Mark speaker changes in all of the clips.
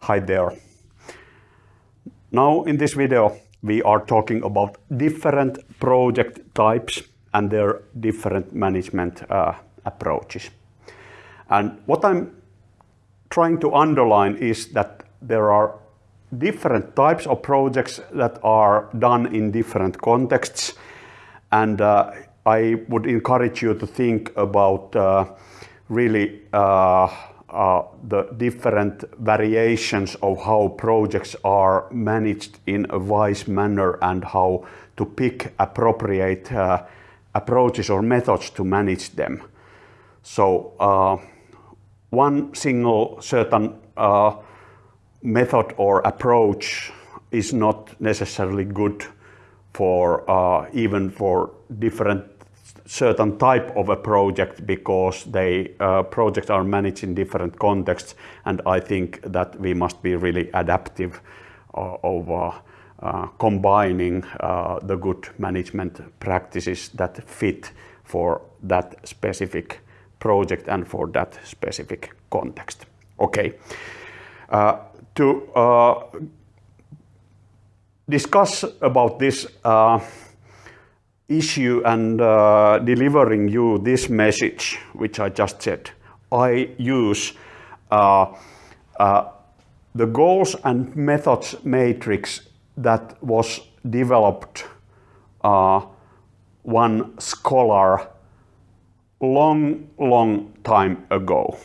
Speaker 1: Hi there. Now in this video we are talking about different project types and their different management uh, approaches. And what I'm trying to underline is that there are different types of projects that are done in different contexts and uh, I would encourage you to think about uh, really uh, the different variations of how projects are managed in a wise manner and how to pick appropriate uh, approaches or methods to manage them. So uh, one single certain uh, method or approach is not necessarily good for uh, even for different certain type of a project because they uh, projects are managed in different contexts and I think that we must be really adaptive uh, of uh, uh combining uh, the good management practices that fit for that specific project and for that specific context. Okay. Uh, to discuss about this issue and uh, delivering you this message, which I just said, I use uh, uh, the goals and methods matrix that was developed uh, one scholar long, long time ago.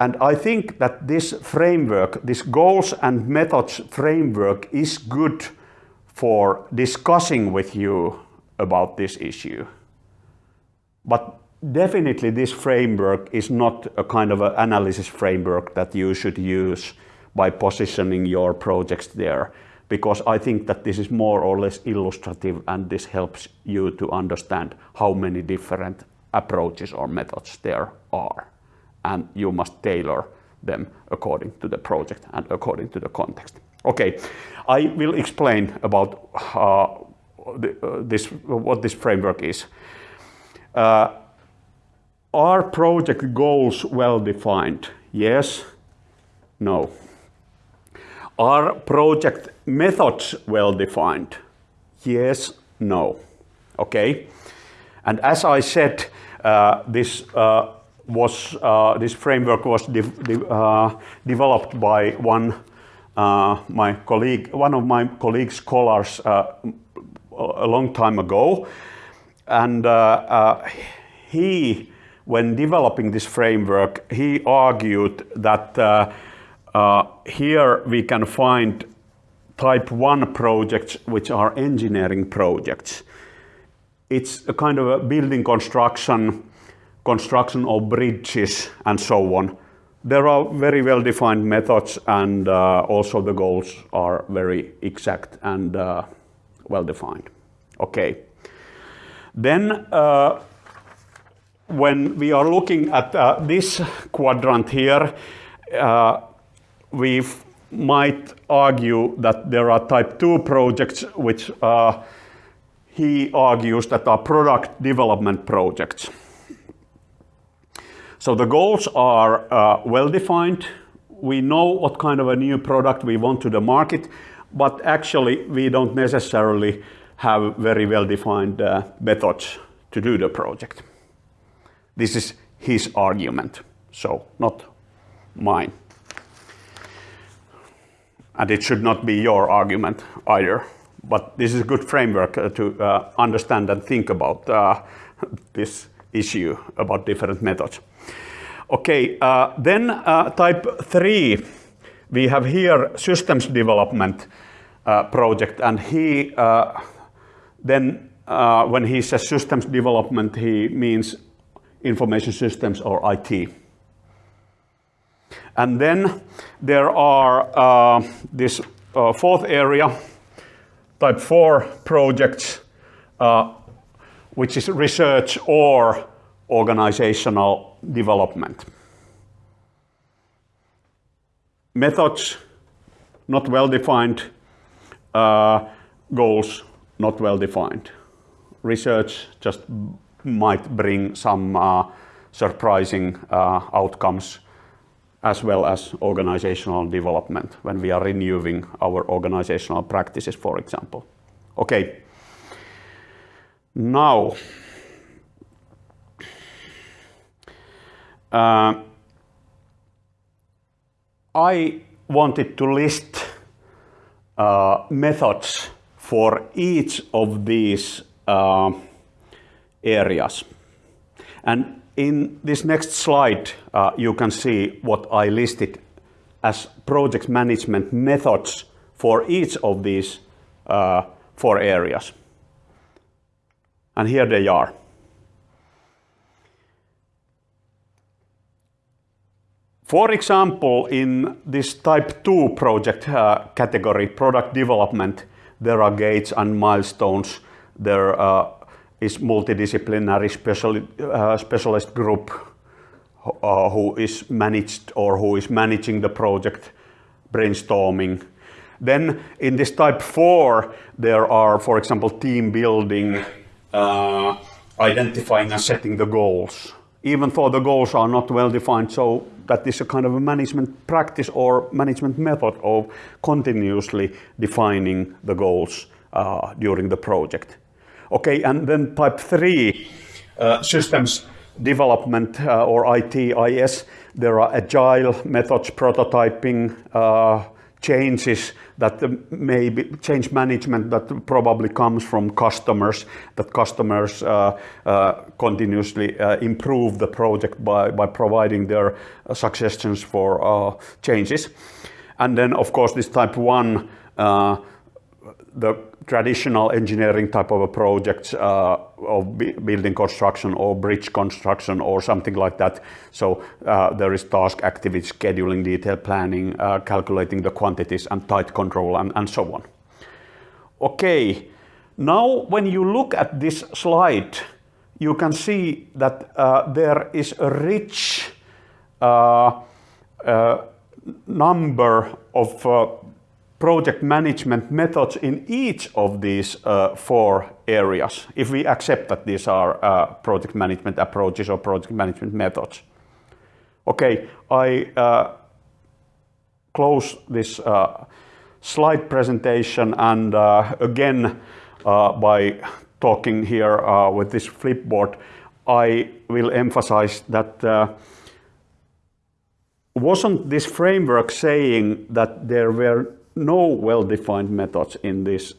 Speaker 1: And I think that this framework, this goals and methods framework is good for discussing with you about this issue. But definitely this framework is not a kind of an analysis framework that you should use by positioning your projects there because I think that this is more or less illustrative and this helps you to understand how many different approaches or methods there are. And you must tailor them according to the project and according to the context. Okay, I will explain about uh, the, uh, this, what this framework is. Uh, are project goals well defined? Yes, no. Are project methods well defined? Yes, no. Okay, and as I said, uh, this uh, was uh, this framework was de de developed by one my colleague, one of my colleague scholars uh, a long time ago. And uh, he, when developing this framework, he argued that here we can find type 1 projects which are engineering projects. It's a kind of a building construction, construction of bridges and so on. There are very well-defined methods and uh, also the goals are very exact and uh, well-defined. Okay. Then uh, when we are looking at uh, this quadrant here, uh, we might argue that there are type 2 projects which uh, he argues that are product development projects. So the goals are uh, well defined. We know what kind of a new product we want to the market, but actually we don't necessarily have very well defined uh, methods to do the project. This is his argument, so not mine. And it should not be your argument either. But this is a good framework uh, to uh, understand and think about uh, this issue about different methods. Okay, uh, then uh, type 3, we have here systems development uh, project and he uh, then uh, when he says systems development he means information systems or IT. And then there are uh, this fourth area, type 4 projects, which is research or organizational development. Methods, not well defined. Uh, goals, not well defined. Research just might bring some uh, surprising uh, outcomes as well as organizational development when we are renewing our organizational practices, for example. Okay. Now, uh, I wanted to list uh, methods for each of these uh, areas. And in this next slide, uh, you can see what I listed as project management methods for each of these uh, four areas. And here they are. For example, in this type 2 project uh, category, product development, there are gates and milestones. There uh, is multidisciplinary uh, specialist group uh, who is managed or who is managing the project brainstorming. Then in this type 4, there are, for example, team building, uh, identifying and setting the goals. Even though the goals are not well defined, so that is a kind of a management practice or management method of continuously defining the goals uh, during the project. Okay, and then type three, uh, systems development uh, or ITIS, there are agile methods, prototyping, uh, changes that may be change management that probably comes from customers, that customers uh, uh, continuously uh, improve the project by, by providing their suggestions for uh, changes. And then of course this type one, uh, the traditional engineering type of a project uh, of building construction or bridge construction or something like that. So uh, there is task activity scheduling, detail planning, uh, calculating the quantities and tight control and, and so on. Okay, now when you look at this slide, you can see that uh, there is a rich uh, uh, number of project management methods in each of these uh, four areas, if we accept that these are uh, project management approaches or project management methods. Okay, I uh, close this uh, slide presentation and uh, again uh, by talking here with this flipboard, I will emphasize that wasn't this framework saying that there were no well-defined methods in this,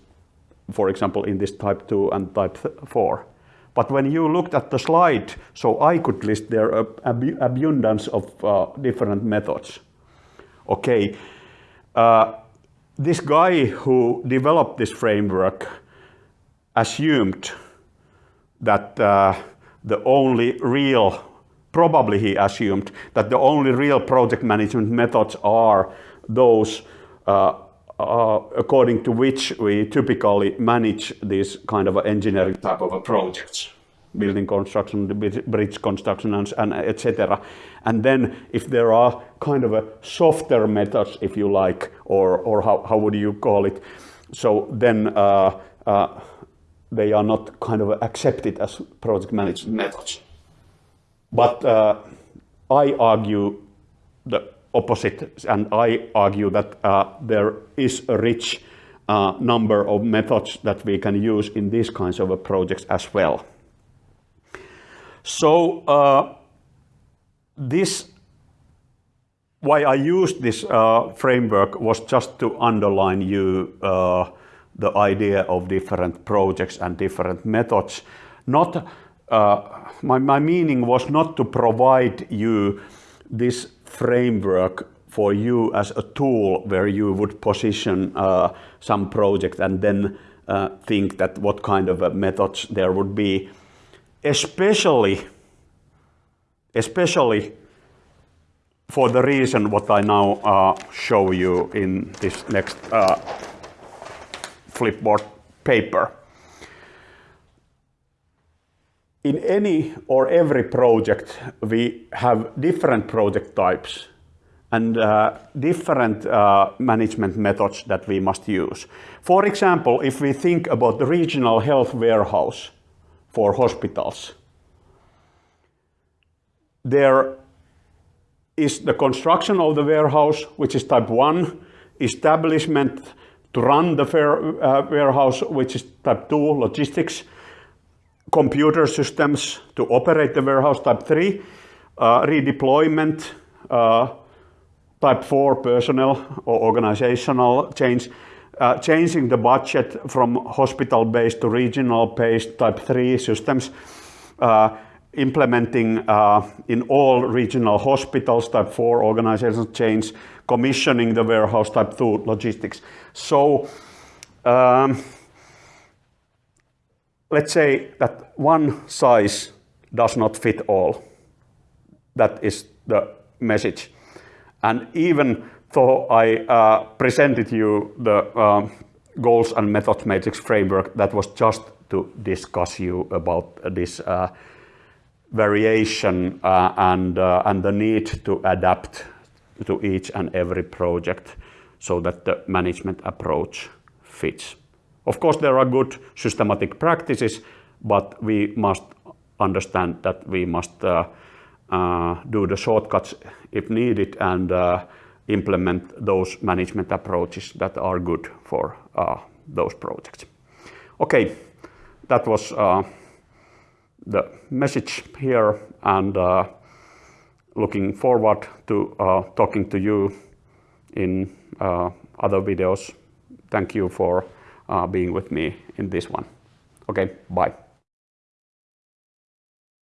Speaker 1: for example, in this type 2 and type 4. But when you looked at the slide, so I could list their ab abundance of uh, different methods. Okay, uh, this guy who developed this framework assumed that uh, the only real, probably he assumed that the only real project management methods are those uh, uh, according to which we typically manage this kind of engineering type of projects building construction, bridge construction, and, and etc. And then if there are kind of a softer methods, if you like, or, or how, how would you call it, so then uh, uh, they are not kind of accepted as project management methods. But uh, I argue the opposite, and I argue that uh, there is a rich uh, number of methods that we can use in these kinds of uh, projects as well. So uh, this, why I used this uh, framework was just to underline you uh, the idea of different projects and different methods. Not my, my meaning was not to provide you this framework for you as a tool where you would position uh, some project and then uh, think that what kind of uh, methods there would be, especially, especially for the reason what I now uh, show you in this next uh, flipboard paper. In any or every project, we have different project types and uh, different uh, management methods that we must use. For example, if we think about the regional health warehouse for hospitals, there is the construction of the warehouse, which is type 1, establishment to run the fair, uh, warehouse, which is type 2, logistics, computer systems to operate the warehouse, type 3, uh, redeployment, uh, type 4, personnel or organizational change, uh, changing the budget from hospital-based to regional-based type 3 systems, uh, implementing uh, in all regional hospitals. Type 4 organizational change, commissioning the warehouse. Type 2 logistics. So um, let's say that one size does not fit all. That is the message. And even though I uh, presented you the um, goals and methods matrix framework, that was just to discuss you about this uh, variation uh, and, uh, and the need to adapt to each and every project so that the management approach fits. Of course, there are good systematic practices, but we must understand that we must uh, uh, do the shortcuts if needed and uh, implement those management approaches that are good for uh, those projects. Okay, that was uh, the message here and uh, looking forward to talking to you in other videos. Thank you for Uh, being with me in this one. Okay, bye.